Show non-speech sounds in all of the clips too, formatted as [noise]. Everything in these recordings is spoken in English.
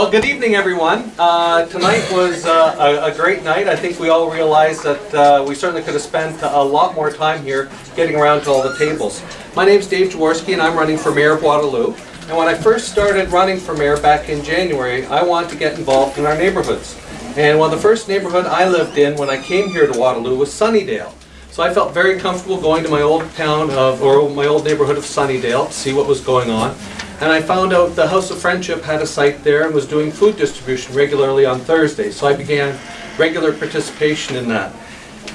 Well, good evening, everyone. Uh, tonight was uh, a, a, great night. I think we all realized that uh, we certainly could have spent a lot more time here getting around to all the tables. My name is Dave Jaworsky, and I'm running for Mayor of Waterloo. And when I first started running for mayor back in January, I wanted to get involved in our neighborhoods. And one of the first neighborhood I lived in when I came here to Waterloo was Sunnydale. So I felt very comfortable going to my old town of, or my old neighborhood of Sunnydale to see what was going on. And I found out the House of Friendship had a site there and was doing food distribution regularly on Thursdays. So I began regular participation in that.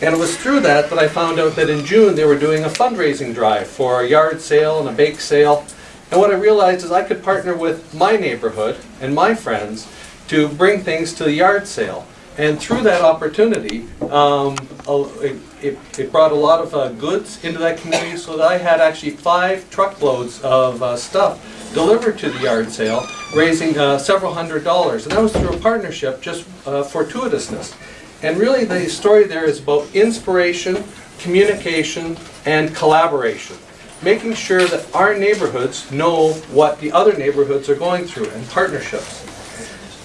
And it was through that that I found out that in June they were doing a fundraising drive for a yard sale and a bake sale. And what I realized is I could partner with my neighborhood and my friends to bring things to the yard sale. And through that opportunity, um, it, it, it, brought a lot of uh, goods into that community so that I had actually five truckloads of uh, stuff delivered to the yard sale, raising uh, several hundred dollars. And that was through a partnership, just uh, fortuitousness. And really the story there is about inspiration, communication, and collaboration. Making sure that our neighborhoods know what the other neighborhoods are going through and partnerships.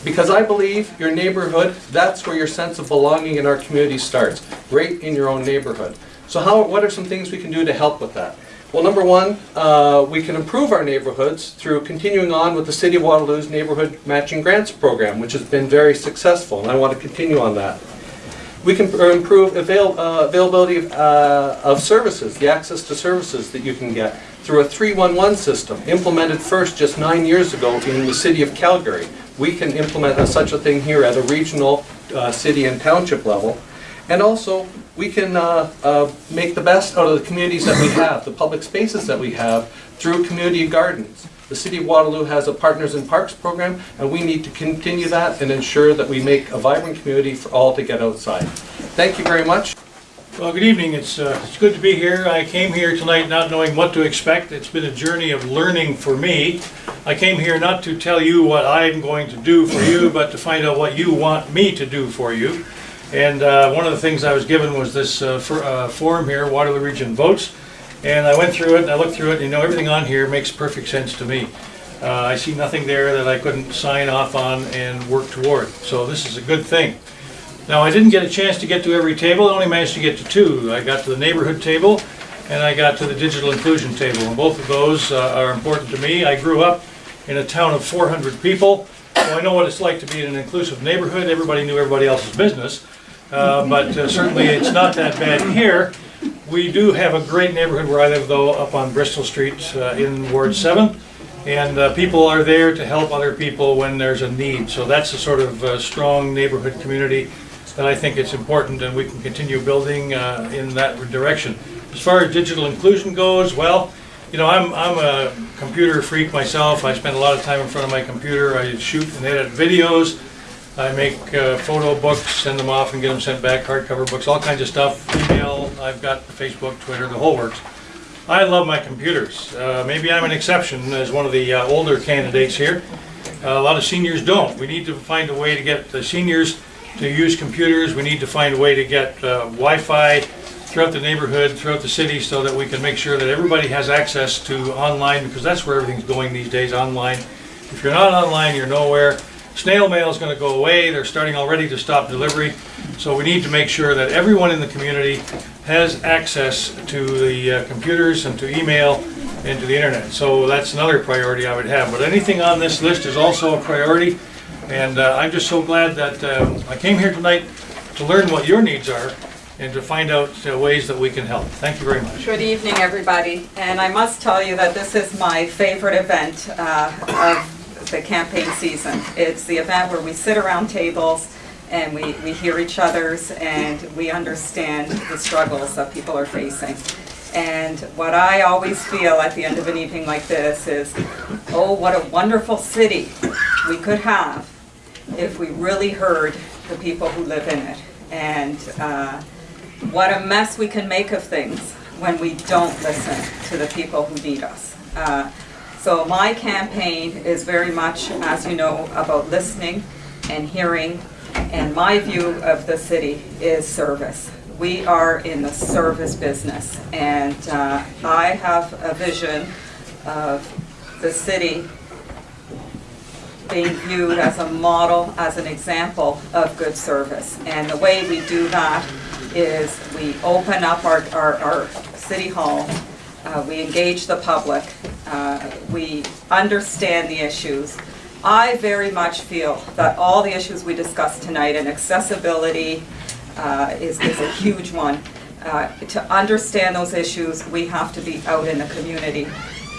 Because I believe your neighborhood, that's where your sense of belonging in our community starts, right in your own neighborhood. So how, what are some things we can do to help with that? Well, number one, uh, we can improve our neighborhoods through continuing on with the City of Waterloo's Neighborhood Matching Grants Program, which has been very successful, and I want to continue on that. We can improve avail uh, availability of, uh, of services, the access to services that you can get through a 311 system, implemented first just nine years ago in the City of Calgary. We can implement a, such a thing here at a regional uh, city and township level. And also, we can uh, uh, make the best out of the communities that we have, the public spaces that we have, through community gardens. The City of Waterloo has a Partners in Parks program, and we need to continue that and ensure that we make a vibrant community for all to get outside. Thank you very much. Well, good evening. It's, uh, it's good to be here. I came here tonight not knowing what to expect. It's been a journey of learning for me. I came here not to tell you what I'm going to do for you, but to find out what you want me to do for you. And uh, one of the things I was given was this uh, for, uh, form here, Waterloo Region Votes. And I went through it and I looked through it and you know everything on here makes perfect sense to me. Uh, I see nothing there that I couldn't sign off on and work toward. So this is a good thing. Now I didn't get a chance to get to every table, I only managed to get to two. I got to the neighborhood table and I got to the digital inclusion table. And both of those uh, are important to me. I grew up in a town of 400 people, so I know what it's like to be in an inclusive neighborhood. Everybody knew everybody else's business. Uh, but uh, certainly it's not that bad here. We do have a great neighborhood where I live though, up on Bristol Street uh, in Ward 7. And uh, people are there to help other people when there's a need. So that's a sort of uh, strong neighborhood community that I think it's important and we can continue building in that direction. As far as digital inclusion goes, well, you know, I'm, I'm a computer freak myself. I spend a lot of time in front of my computer. I shoot and edit videos. I make uh, photo books, send them off and get them sent back, hardcover books, all kinds of stuff, email, I've got Facebook, Twitter, the whole works. I love my computers. Uh, maybe I'm an exception as one of the uh, older candidates here. Uh, a lot of seniors don't. We need to find a way to get the seniors to use computers. We need to find a way to get uh, Wi-Fi throughout the neighborhood, throughout the city, so that we can make sure that everybody has access to online, because that's where everything's going these days, online. If you're not online, you're nowhere. Snail mail is going to go away. They're starting already to stop delivery. So we need to make sure that everyone in the community has access to the uh, computers and to email and to the internet. So that's another priority I would have. But anything on this list is also a priority. And uh, I'm just so glad that uh, I came here tonight to learn what your needs are and to find out uh, ways that we can help. Thank you very much. Good evening, everybody. And I must tell you that this is my favorite event uh, of the campaign season. It's the event where we sit around tables and we, we hear each other's and we understand the struggles that people are facing. And what I always feel at the end of an evening like this is, oh, what a wonderful city we could have if we really heard the people who live in it. And uh, what a mess we can make of things when we don't listen to the people who need us. Uh, so my campaign is very much, as you know, about listening and hearing, and my view of the city is service. We are in the service business, and uh, I have a vision of the city being viewed as a model, as an example of good service. And the way we do that is we open up our, our, our city hall, uh, we engage the public, uh, we understand the issues. I very much feel that all the issues we discussed tonight, and accessibility uh, is, is a huge one. Uh, To understand those issues, we have to be out in the community.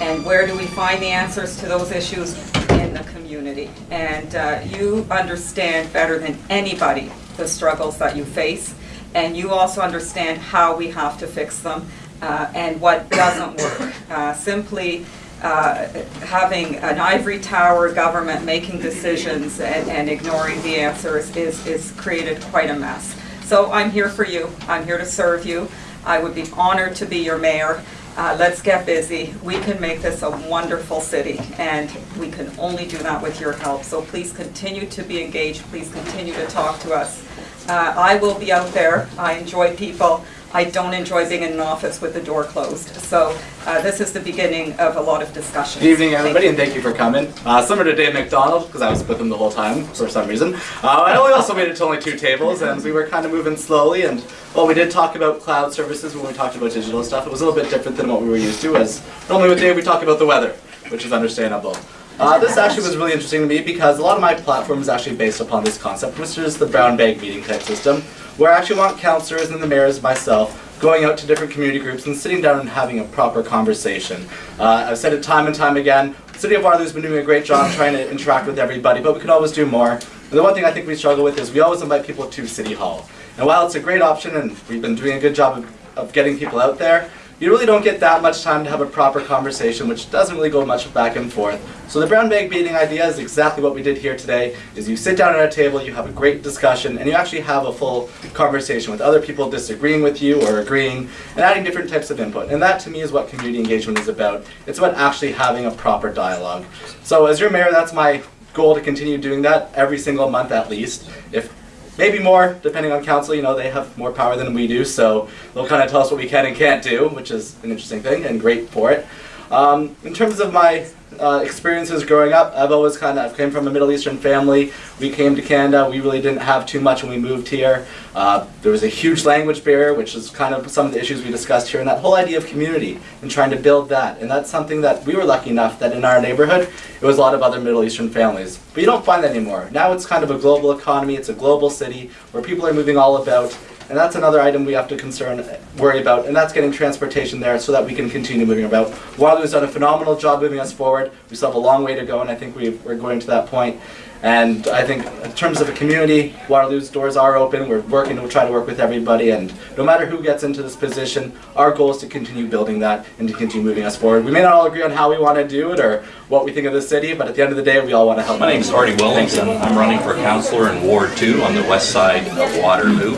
And where do we find the answers to those issues? In the community. And uh, you understand better than anybody the struggles that you face, and you also understand how we have to fix them uh, and what doesn't work. Uh, Simply uh, having an ivory tower government making decisions and and ignoring the answers is, is created quite a mess. So I'm here for you, I'm here to serve you. I would be honored to be your mayor. Uh, Let's get busy. We can make this a wonderful city, and we can only do that with your help. So please continue to be engaged, please continue to talk to us. Uh, I will be out there, I enjoy people. I don't enjoy being in an office with the door closed. So uh, this is the beginning of a lot of discussion. Good evening, everybody, you. and thank you for coming. Uh, similar to Dave McDonald, because I was with him the whole time for some reason. Uh, I only also made it to only two tables, and we were kind of moving slowly. And while we did talk about cloud services when we talked about digital stuff, it was a little bit different than what we were used to. As normally with Dave, we talk about the weather, which is understandable. Uh, this actually was really interesting to me because a lot of my platform is actually based upon this concept, which is the brown bag meeting type system, where I actually want councillors and the mayors, myself, going out to different community groups and sitting down and having a proper conversation. Uh, I've said it time and time again. City of Waterloo's been doing a great job trying to interact with everybody, but we could always do more. And the one thing I think we struggle with is we always invite people to City Hall. And while it's a great option and we've been doing a good job of, of getting people out there, you really don't get that much time to have a proper conversation, which doesn't really go much back and forth. So the brown bag meeting idea is exactly what we did here today, is you sit down at a table, you have a great discussion, and you actually have a full conversation with other people disagreeing with you or agreeing, and adding different types of input. And that to me is what community engagement is about. It's about actually having a proper dialogue. So as your mayor, that's my goal to continue doing that every single month at least. If maybe more, depending on council. You know, they have more power than we do, so they'll kind of tell us what we can and can't do, which is an interesting thing and great for it. Um, in terms of my uh, experiences growing up, I've always kind of came from a Middle Eastern family. We came to Canada. We really didn't have too much when we moved here. Uh, there was a huge language barrier, which is kind of some of the issues we discussed here, and that whole idea of community and trying to build that. And that's something that we were lucky enough that in our neighborhood, it was a lot of other Middle Eastern families. But you don't find that anymore. Now it's kind of a global economy. It's a global city where people are moving all about. And that's another item we have to concern, worry about, and that's getting transportation there so that we can continue moving about. Waterloo's done a phenomenal job moving us forward. We still have a long way to go, and I think we we're going to that point. And I think in terms of a community, Waterloo's doors are open. We're working to try to work with everybody, and no matter who gets into this position, our goal is to continue building that and to continue moving us forward. We may not all agree on how we want to do it or what we think of the city, but at the end of the day, we all want to help. My name is Artie Williamson. I'm running for councillor in Ward 2 on the west side of Waterloo.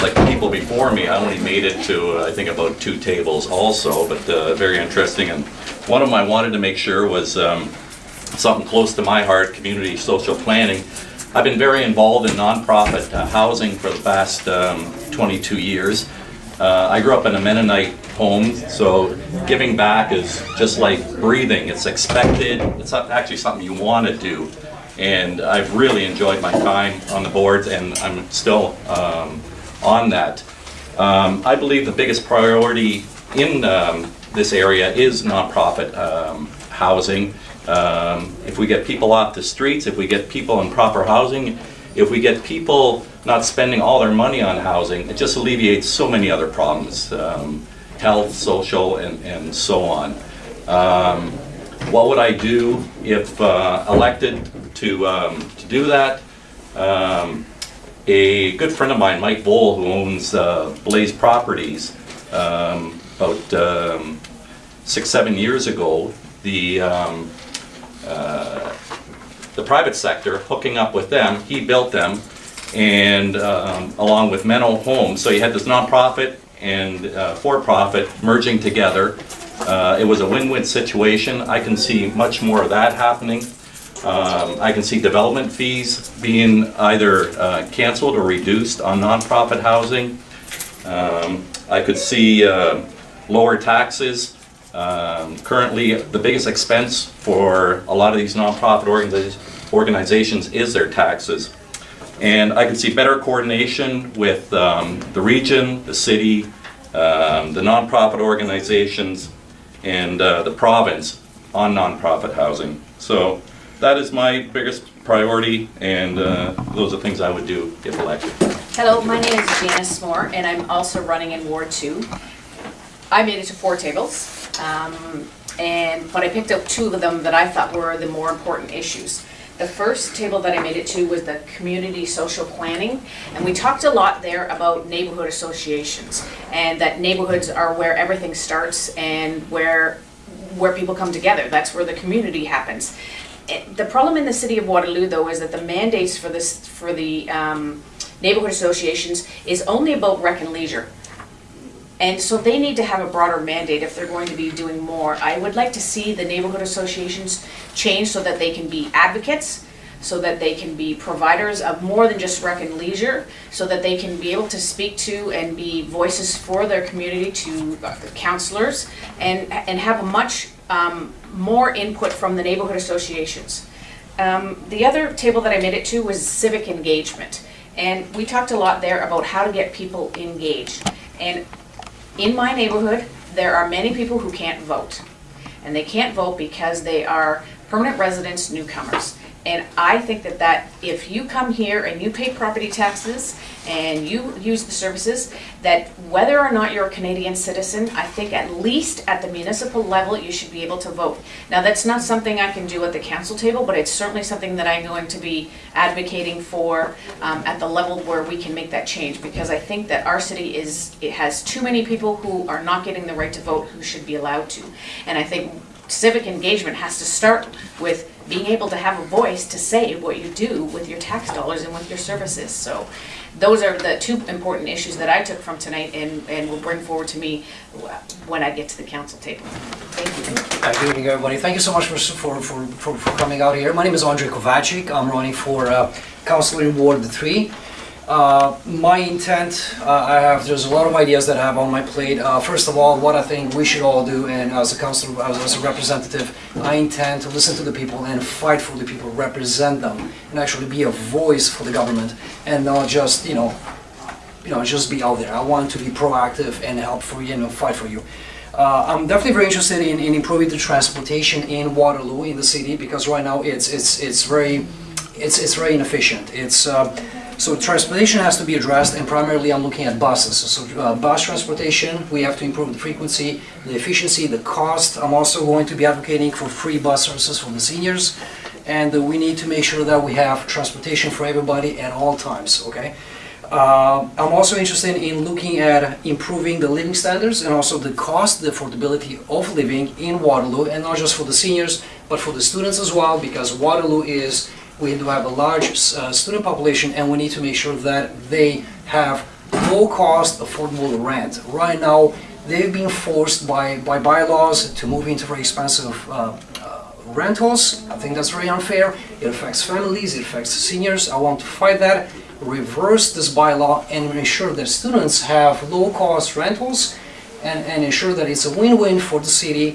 Like the people before me, I only made it to, uh, I think, about two tables also, but uh, very interesting. And one of them I wanted to make sure was um, something close to my heart, community social planning. I've been very involved in nonprofit uh, housing for the past um, 22 years. Uh, I grew up in a Mennonite home, so giving back is just like breathing. It's expected. It's actually something you want to do. And I've really enjoyed my time on the boards, and I'm still um, on that. Um, I believe the biggest priority in um, this area is nonprofit um, housing. Um, If we get people off the streets, if we get people in proper housing, if we get people not spending all their money on housing, it just alleviates so many other problems, um, health, social, and, and so on. Um, What would I do if uh, elected to, um, to do that? Um, a good friend of mine, Mike Vole, who owns uh, Blaze Properties, um, about six, seven years ago, the, uh, the private sector, hooking up with them, he built them, and um, along with Menno Homes. So you had this nonprofit and uh, for-profit merging together. Uh, It was a win-win situation. I can see much more of that happening. Um, I can see development fees being either uh, canceled or reduced on nonprofit housing. Um, I could see uh, lower taxes. Um, Currently, the biggest expense for a lot of these nonprofit organizations organizations is their taxes. And I can see better coordination with um, the region, the city, um, the nonprofit organizations, and uh, the province on nonprofit housing. So that is my biggest priority, and uh, those are things I would do if elected. Hello, my name is Janice Moore, and I'm also running in Ward Two. I made it to four tables, um, and, but I picked up two of them that I thought were the more important issues. The first table that I made it to was the community social planning, and we talked a lot there about neighborhood associations, and that neighborhoods are where everything starts and where, where people come together, that's where the community happens. It- The problem in the city of Waterloo, though, is that the mandates for this, for the um, neighborhood associations is only about rec and leisure. And so they need to have a broader mandate if they're going to be doing more. I would like to see the neighborhood associations change so that they can be advocates, so that they can be providers of more than just rec and leisure, so that they can be able to speak to and be voices for their community to uh, counselors, and, and have a much um, more input from the neighborhood associations. Um, the other table that I made it to was civic engagement. And we talked a lot there about how to get people engaged. And in my neighborhood, there are many people who can't vote. And they can't vote because they are permanent residents, newcomers. And I think that that, if you come here and you pay property taxes and you use the services, that whether or not you're a Canadian citizen, I think at least at the municipal level, you should be able to vote. Now, that's not something I can do at the council table, but it's certainly something that I'm going to be advocating for um, at the level where we can make that change. Because I think that our city is, it has too many people who are not getting the right to vote who should be allowed to. And I think civic engagement has to start with being able to have a voice to say what you do with your tax dollars and with your services. So those are the two important issues that I took from tonight and, and will bring forward to me when I get to the council table. Thank you. Good evening, everybody. Thank you so much for, for, for, for coming out here. My name is Andrei Kovacic. I'm running for uh, Councilor in Ward 3. Uh, my intent, uh, I have, there's a lot of ideas that I have on my plate. Uh, first of all, what I think we should all do, and as a councilor, as, a representative, I intend to listen to the people and fight for the people, represent them, and actually be a voice for the government, and not just, you know, you know, just be out there. I want to be proactive and help for you know, fight for you. Uh, I'm definitely very interested in, in improving the transportation in Waterloo in the city because right now it's it's it's very it's it's very inefficient. It's uh, so transportation has to be addressed, and primarily I'm looking at buses. So uh, bus transportation, we have to improve the frequency, the efficiency, the cost. I'm also going to be advocating for free bus services for the seniors, and uh, we need to make sure that we have transportation for everybody at all times. Okay. Uh, I'm also interested in looking at improving the living standards and also the cost, the affordability of living in Waterloo, and not just for the seniors, but for the students as well, because Waterloo is, we do have a large uh, student population, and we need to make sure that they have low-cost, affordable rent. Right now, they've been forced by, by bylaws to move into very expensive uh, uh, rentals. I think that's very unfair. It affects families, it affects seniors. I want to fight that reverse this bylaw and ensure that students have low-cost rentals and, and ensure that it's a win-win for the city,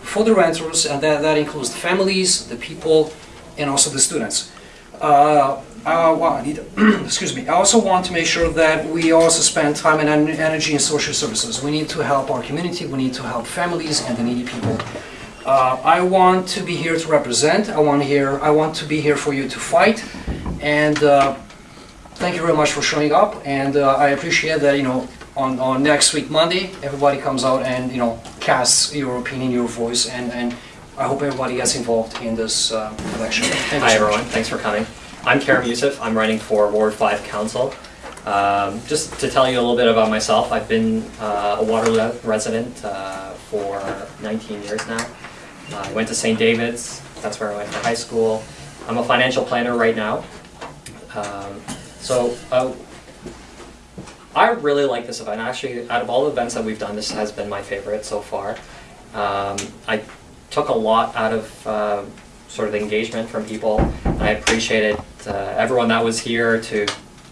for the renters, and that, that includes the families, the people, and also the students. Uh, uh, [clears throat] excuse me. I also want to make sure that we also spend time and energy in social services. We need to help our community, we need to help families and the needy people. Uh, I want to be here to represent. I want here. I want to be here for you to fight, and uh, thank you very much for showing up. And uh, I appreciate that you know on, on next week Monday, everybody comes out and you know casts your opinion, your voice, and and I hope everybody gets involved in this uh, election. Thank Hi so much. everyone, thanks for coming. I'm Karim Youssef, I'm running for Ward 5 Council. Um, just to tell you a little bit about myself, I've been uh, a Waterloo resident uh, for 19 years now. Uh, I went to St. David's, that's where I went to high school. I'm a financial planner right now. Um, so uh, I really like this event. Actually, out of all the events that we've done, this has been my favorite so far. Um, I took a lot out of uh, sort of the engagement from people. I appreciated uh, everyone that was here to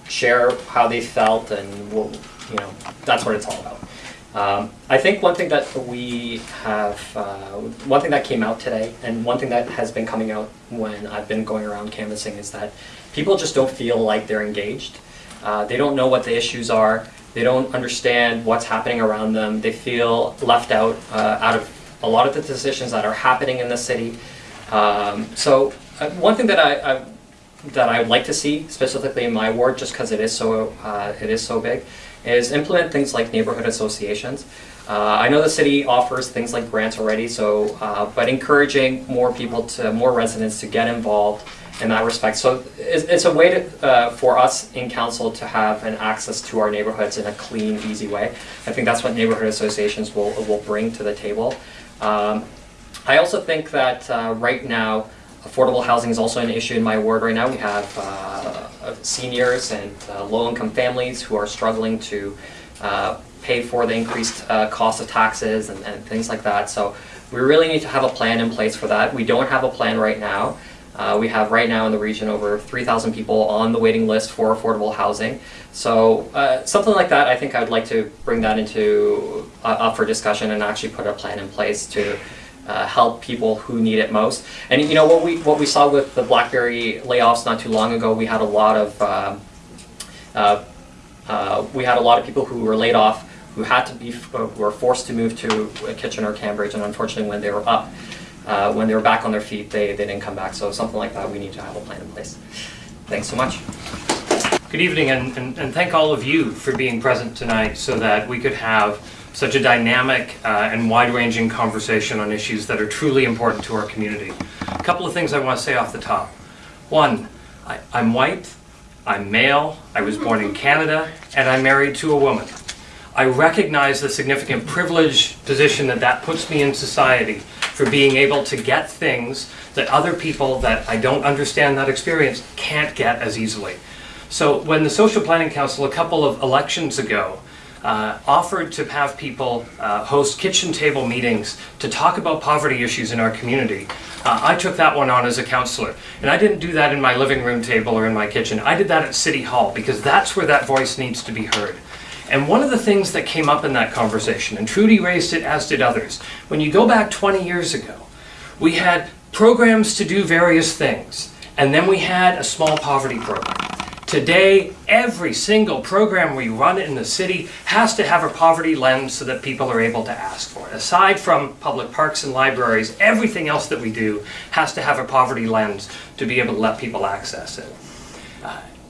share how they felt, and we'll, you know, that's what it's all about. Um, I think one thing that we have, uh, one thing that came out today, and one thing that has been coming out when I've been going around canvassing is that people just don't feel like they're engaged. Uh, they don't know what the issues are. They don't understand what's happening around them. They feel left out uh, out of a lot of the decisions that are happening in the city. Um, so uh, one thing that I, I that I would like to see specifically in my ward, just because it is so uh, it is so big, is implement things like neighborhood associations. Uh, I know the city offers things like grants already, so uh, but encouraging more people to more residents to get involved in that respect. So it's, it's a way to, uh, for us in council to have an access to our neighborhoods in a clean, easy way. I think that's what neighborhood associations will will bring to the table. Um, I also think that uh, right now, affordable housing is also an issue in my ward right now. We have uh, seniors and uh, low-income families who are struggling to uh, pay for the increased uh, cost of taxes and, and things like that. So we really need to have a plan in place for that. We don't have a plan right now. Uh, we have right now in the region over 3,000 people on the waiting list for affordable housing. So uh, something like that, I think I would like to bring that into uh, up for discussion and actually put a plan in place to uh, help people who need it most. And you know what we what we saw with the BlackBerry layoffs not too long ago, we had a lot of um, uh, uh, we had a lot of people who were laid off who had to be who were forced to move to Kitchener, or Cambridge, and unfortunately when they were up, uh, when they were back on their feet, they, they didn't come back. So something like that, we need to have a plan in place. Thanks so much. Good evening, and, and, and thank all of you for being present tonight so that we could have such a dynamic uh, and wide-ranging conversation on issues that are truly important to our community. A couple of things I want to say off the top. One, I, I'm white, I'm male, I was born in Canada, and I'm married to a woman. I recognize the significant privileged position that that puts me in society for being able to get things that other people that I don't understand that experience can't get as easily. So when the Social Planning Council a couple of elections ago uh, offered to have people uh, host kitchen table meetings to talk about poverty issues in our community, uh, I took that one on as a councillor. And I didn't do that in my living room table or in my kitchen. I did that at City Hall because that's where that voice needs to be heard. And one of the things that came up in that conversation, and Trudy raised it as did others, when you go back 20 years ago, we had programs to do various things, and then we had a small poverty program. Today, every single program we run in the city has to have a poverty lens so that people are able to ask for it. Aside from public parks and libraries, everything else that we do has to have a poverty lens to be able to let people access it.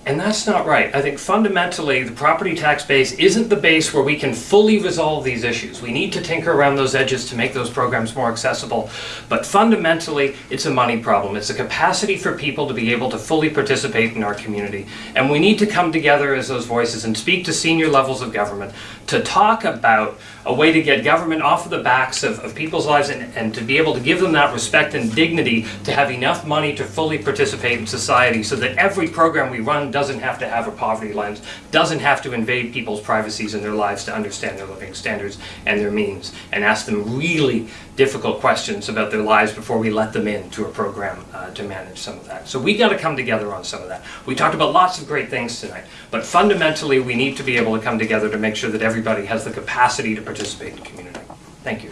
And that's not right. I think fundamentally the property tax base isn't the base where we can fully resolve these issues. We need to tinker around those edges to make those programs more accessible. But fundamentally, it's a money problem. It's a capacity for people to be able to fully participate in our community. And we need to come together as those voices and speak to senior levels of government to talk about a way to get government off of the backs of, of people's lives and, and to be able to give them that respect and dignity to have enough money to fully participate in society so that every program we run doesn't have to have a poverty lens, doesn't have to invade people's privacies in their lives to understand their living standards and their means, and ask them really difficult questions about their lives before we let them into a program uh, to manage some of that. So we got to come together on some of that. We talked about lots of great things tonight, but fundamentally we need to be able to come together to make sure that everybody has the capacity to participate in community. Thank you.